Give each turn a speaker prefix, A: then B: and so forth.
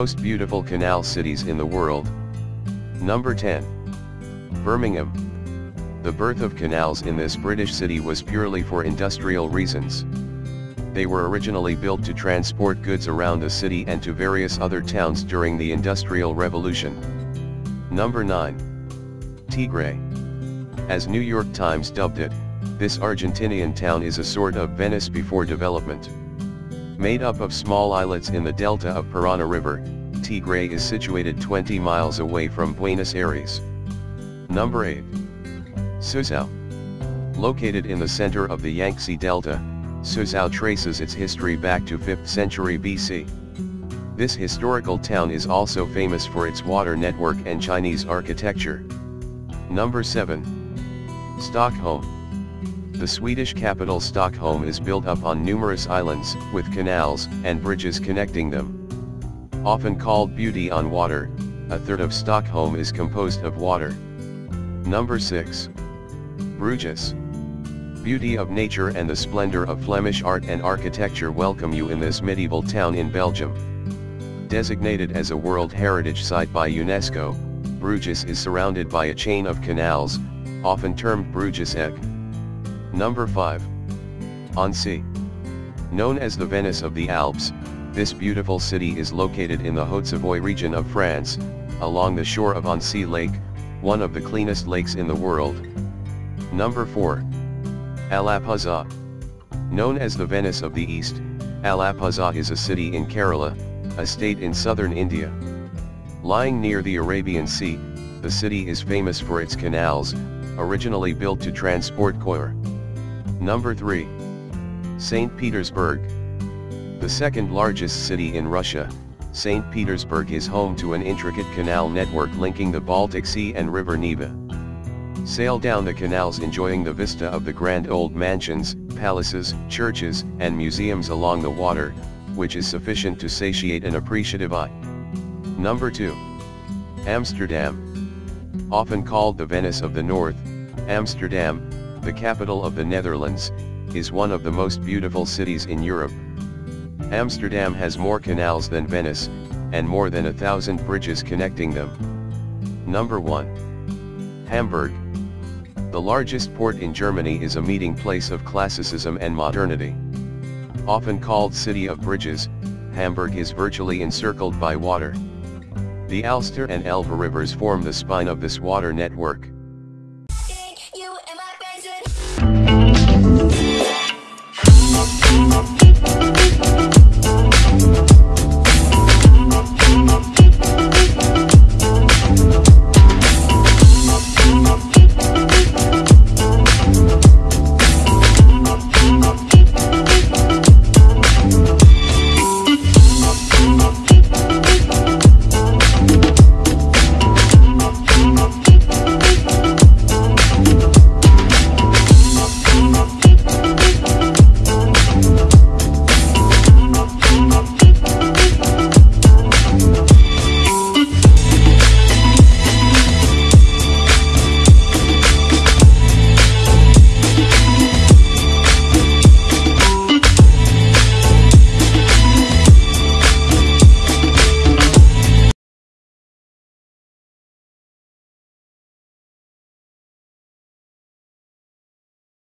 A: Most beautiful canal cities in the world. Number 10. Birmingham. The birth of canals in this British city was purely for industrial reasons. They were originally built to transport goods around the city and to various other towns during the Industrial Revolution. Number 9. Tigre. As New York Times dubbed it, this Argentinian town is a sort of Venice before development. Made up of small islets in the delta of Parana River, Tigre is situated 20 miles away from Buenos Aires. Number 8. Suzhou. Located in the center of the Yangtze Delta, Suzhou traces its history back to 5th century BC. This historical town is also famous for its water network and Chinese architecture. Number 7. Stockholm. The Swedish capital Stockholm is built up on numerous islands, with canals and bridges connecting them. Often called beauty on water, a third of Stockholm is composed of water. Number 6. Bruges. Beauty of nature and the splendor of Flemish art and architecture welcome you in this medieval town in Belgium. Designated as a World Heritage Site by UNESCO, Bruges is surrounded by a chain of canals, often termed Bruges. Number 5. Annecy. Known as the Venice of the Alps, this beautiful city is located in the Haute-Savoie region of France, along the shore of Annecy Lake, one of the cleanest lakes in the world. Number 4. Alappuzha. Known as the Venice of the East, Alappuzha is a city in Kerala, a state in southern India. Lying near the Arabian Sea, the city is famous for its canals, originally built to transport coir. Number 3. St. Petersburg. The second largest city in Russia, St. Petersburg is home to an intricate canal network linking the Baltic Sea and River Neva. Sail down the canals enjoying the vista of the grand old mansions, palaces, churches, and museums along the water, which is sufficient to satiate an appreciative eye. Number 2. Amsterdam. Often called the Venice of the North, Amsterdam, the capital of the Netherlands, is one of the most beautiful cities in Europe. Amsterdam has more canals than Venice, and more than a thousand bridges connecting them. Number 1. Hamburg. The largest port in Germany is a meeting place of classicism and modernity. Often called City of Bridges, Hamburg is virtually encircled by water. The Alster and Elbe rivers form the spine of this water network.